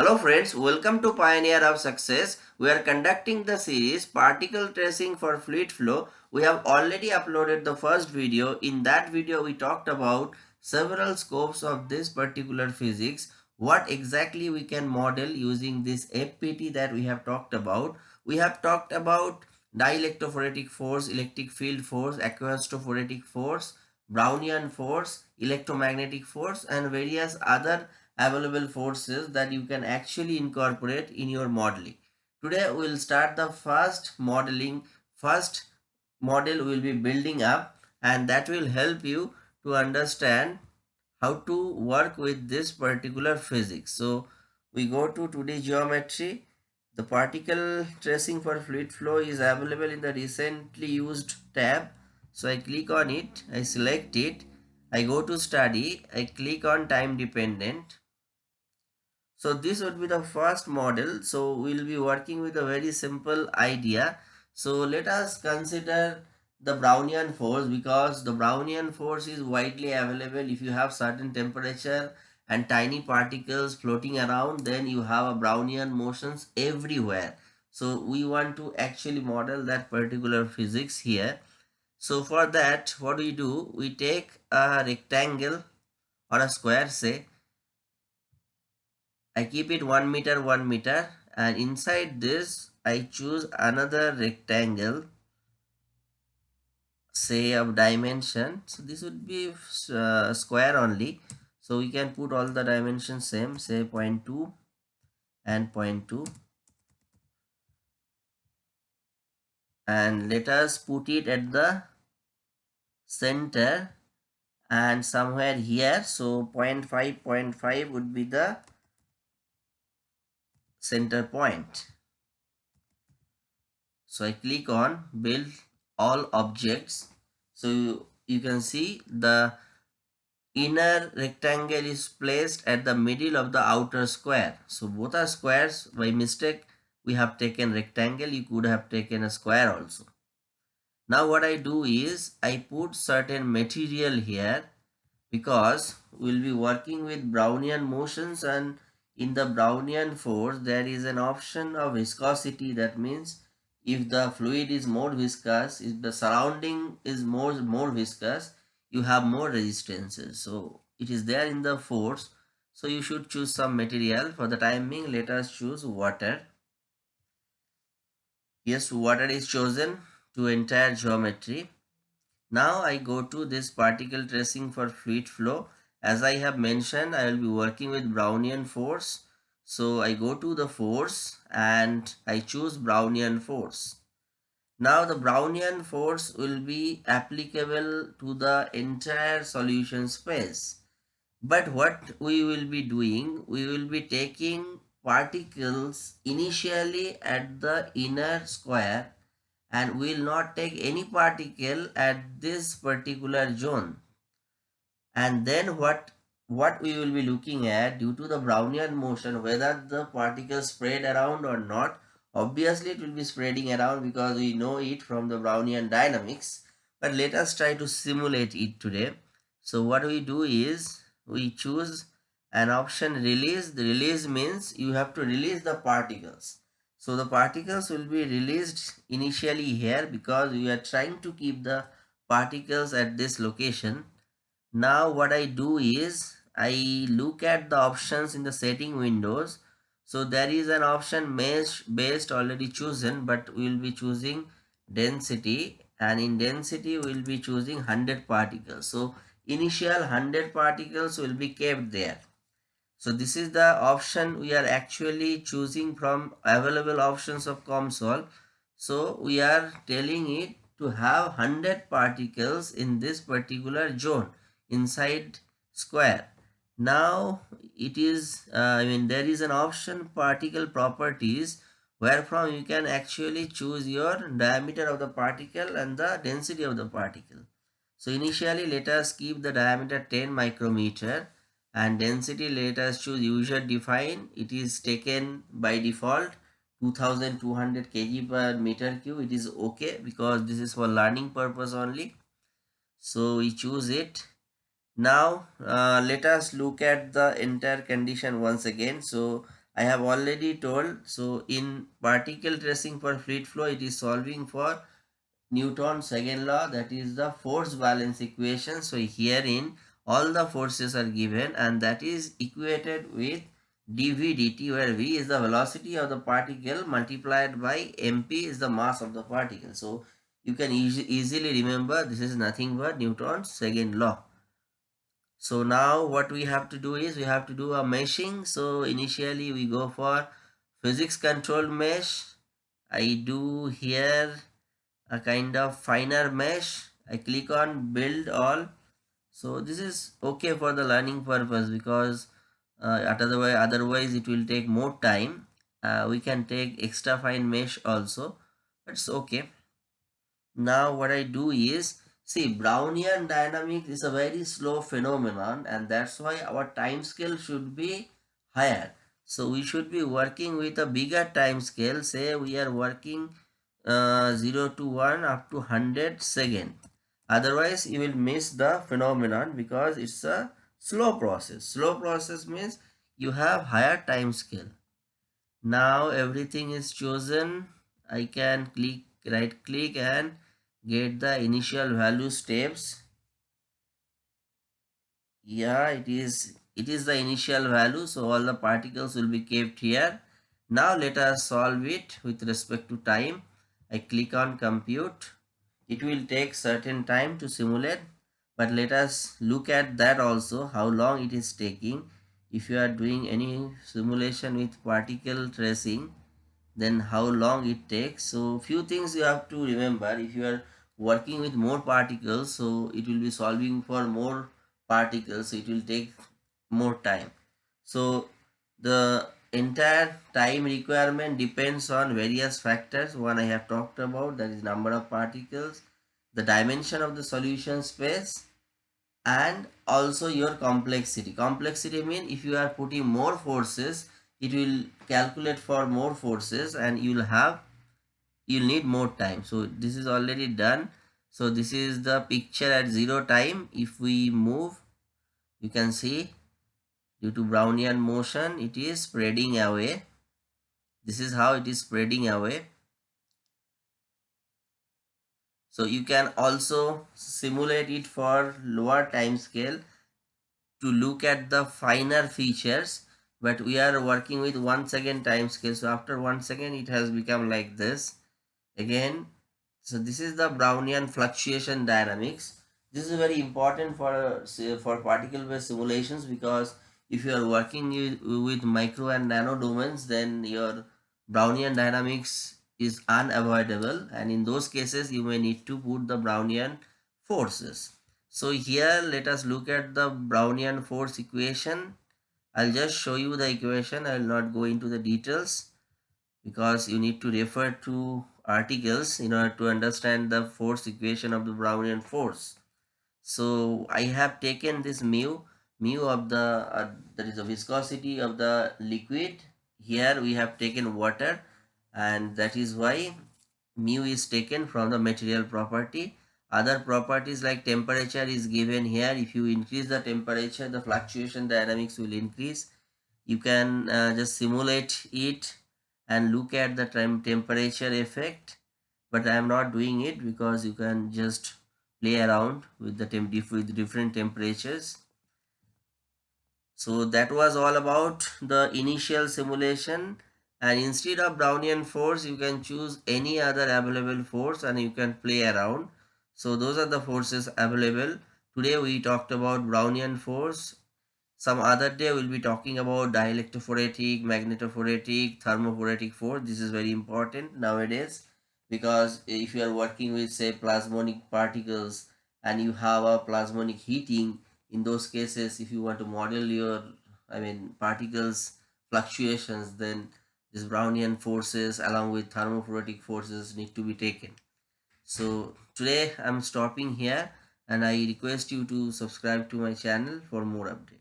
Hello friends, welcome to Pioneer of Success. We are conducting the series Particle Tracing for Fluid Flow. We have already uploaded the first video. In that video, we talked about several scopes of this particular physics. What exactly we can model using this FPT that we have talked about. We have talked about dielectrophoretic force, electric field force, aqueous force, Brownian force, electromagnetic force and various other available forces that you can actually incorporate in your modeling. Today we will start the first modeling. First model we will be building up and that will help you to understand how to work with this particular physics. So we go to 2D geometry. The particle tracing for fluid flow is available in the recently used tab. So I click on it, I select it, I go to study, I click on time dependent so this would be the first model. So we'll be working with a very simple idea. So let us consider the Brownian force because the Brownian force is widely available if you have certain temperature and tiny particles floating around then you have a Brownian motions everywhere. So we want to actually model that particular physics here. So for that what we do we take a rectangle or a square say I keep it 1 meter 1 meter and inside this I choose another rectangle say of dimension. So this would be uh, square only. So we can put all the dimensions same say 0.2 and 0.2 and let us put it at the center and somewhere here. So 0.5 0.5 would be the center point. So I click on build all objects. So you, you can see the inner rectangle is placed at the middle of the outer square. So both are squares. By mistake, we have taken rectangle. You could have taken a square also. Now what I do is I put certain material here because we'll be working with Brownian motions and in the Brownian force there is an option of viscosity. That means if the fluid is more viscous if the surrounding is more more viscous you have more resistances. So it is there in the force. So you should choose some material. For the time being let us choose water. Yes water is chosen to entire geometry. Now i go to this particle tracing for fluid flow as I have mentioned, I will be working with Brownian force. So I go to the force and I choose Brownian force. Now the Brownian force will be applicable to the entire solution space. But what we will be doing, we will be taking particles initially at the inner square and we will not take any particle at this particular zone and then what what we will be looking at due to the Brownian motion whether the particles spread around or not obviously it will be spreading around because we know it from the Brownian dynamics. But let us try to simulate it today. So what we do is we choose an option release. The release means you have to release the particles. So the particles will be released initially here because we are trying to keep the particles at this location now what I do is I look at the options in the setting windows. So there is an option mesh based already chosen but we will be choosing density and in density we will be choosing 100 particles. So initial 100 particles will be kept there. So this is the option we are actually choosing from available options of COMSOL. So we are telling it to have 100 particles in this particular zone inside square. Now it is uh, i mean there is an option particle properties where from you can actually choose your diameter of the particle and the density of the particle. So initially let us keep the diameter 10 micrometer and density let us choose user define it is taken by default 2200 kg per meter cube. It is okay because this is for learning purpose only. So we choose it now uh, let us look at the entire condition once again so I have already told. So in particle tracing for fluid flow, it is solving for Newton's second law that is the force balance equation. So herein all the forces are given and that is equated with dv dt where v is the velocity of the particle multiplied by mp is the mass of the particle. So you can e easily remember this is nothing but Newton's second law. So now what we have to do is we have to do a meshing. So initially we go for physics controlled mesh. I do here a kind of finer mesh. I click on build all. So this is okay for the learning purpose because uh, otherwise, otherwise it will take more time. Uh, we can take extra fine mesh also. It's okay. Now what I do is See, Brownian dynamics is a very slow phenomenon and that's why our time scale should be higher. So we should be working with a bigger time scale. Say we are working uh, 0 to 1 up to 100 second. Otherwise, you will miss the phenomenon because it's a slow process. Slow process means you have higher time scale. Now everything is chosen. I can click right click and get the initial value steps. Yeah it is it is the initial value so all the particles will be kept here. Now let us solve it with respect to time. I click on compute. It will take certain time to simulate but let us look at that also how long it is taking. If you are doing any simulation with particle tracing then how long it takes. So few things you have to remember. If you are working with more particles so it will be solving for more particles. So it will take more time. So the entire time requirement depends on various factors. One i have talked about that is number of particles the dimension of the solution space and also your complexity. Complexity mean if you are putting more forces it will calculate for more forces and you will have you'll need more time. So this is already done. So this is the picture at zero time. If we move you can see due to brownian motion it is spreading away. This is how it is spreading away. So you can also simulate it for lower time scale to look at the finer features but we are working with one second time scale. So after one second it has become like this. Again so this is the brownian fluctuation dynamics. This is very important for uh, for particle based simulations because if you are working with micro and nano domains then your brownian dynamics is unavoidable. And in those cases you may need to put the brownian forces. So here let us look at the brownian force equation I'll just show you the equation. I will not go into the details because you need to refer to articles in order to understand the force equation of the Brownian force. So I have taken this mu, mu of the, uh, that is the viscosity of the liquid. Here we have taken water and that is why mu is taken from the material property other properties like temperature is given here. If you increase the temperature, the fluctuation dynamics will increase. You can uh, just simulate it and look at the temperature effect. But I am not doing it because you can just play around with the temp with different temperatures. So that was all about the initial simulation and instead of Brownian force you can choose any other available force and you can play around so those are the forces available. Today we talked about Brownian force. Some other day we'll be talking about dielectrophoretic, magnetophoretic, thermophoretic force. This is very important nowadays because if you are working with say plasmonic particles and you have a plasmonic heating, in those cases if you want to model your I mean particles fluctuations then these Brownian forces along with thermophoretic forces need to be taken. So today I'm stopping here and I request you to subscribe to my channel for more updates.